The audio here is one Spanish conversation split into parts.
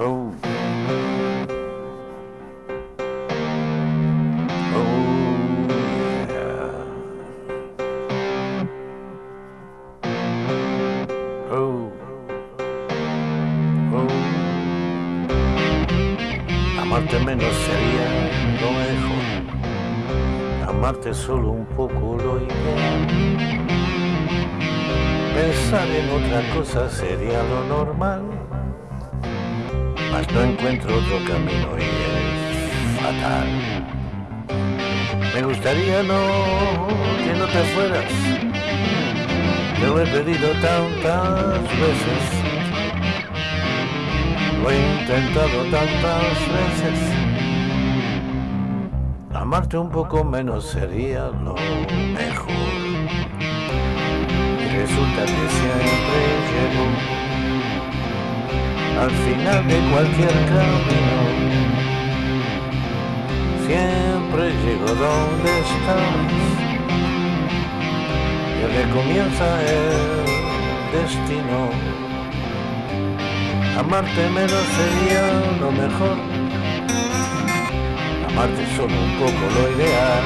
Oh. Oh. Oh. Amarte menos sería lo mejor. Amarte solo un poco lo ideal. Pensar en otra cosa sería lo normal. No encuentro otro camino y es fatal. Me gustaría no que no te fueras. Te lo he pedido tantas veces. Lo he intentado tantas veces. Amarte un poco menos sería lo mejor. Y resulta que siempre al final de cualquier camino. Siempre llego donde estás. Y recomienza el destino. Amarte menos sería lo mejor. Amarte solo un poco lo ideal.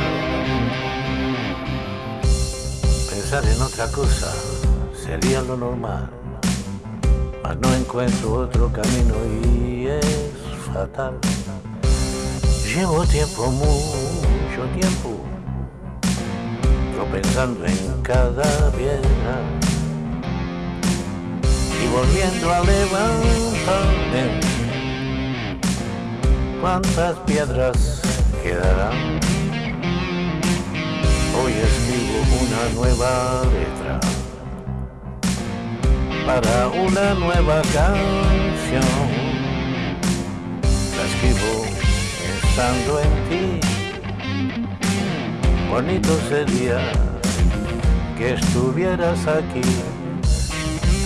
Pensar en otra cosa sería lo normal. Mas no encuentro otro camino y es fatal. Llevo tiempo, mucho tiempo, pensando en cada piedra y volviendo a levantarme. ¿Cuántas piedras quedarán? Hoy escribo una nueva letra para una nueva canción. La escribo pensando en ti. Bonito sería que estuvieras aquí.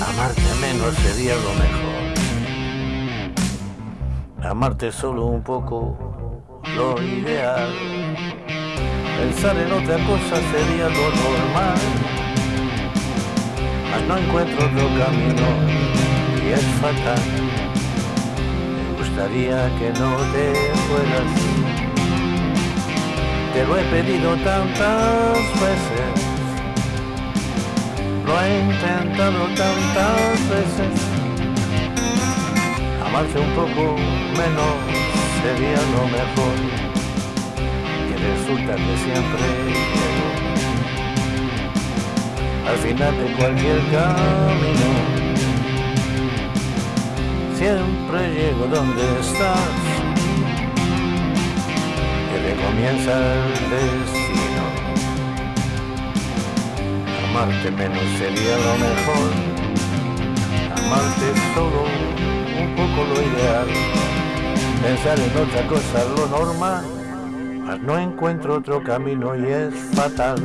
Amarte menos sería lo mejor. Amarte solo un poco, lo ideal. Pensar en otra cosa sería lo normal. Mas no encuentro otro camino y es fatal. Me gustaría que no te fueras. Te lo he pedido tantas veces. Lo he intentado tantas veces. Amarte un poco menos sería lo mejor. Y resulta que siempre al final de cualquier camino. Siempre llego donde estás. Que comienza el destino. Amarte menos sería lo mejor. Amarte solo un poco lo ideal. Pensar en otra cosa lo normal. Mas no encuentro otro camino y es fatal.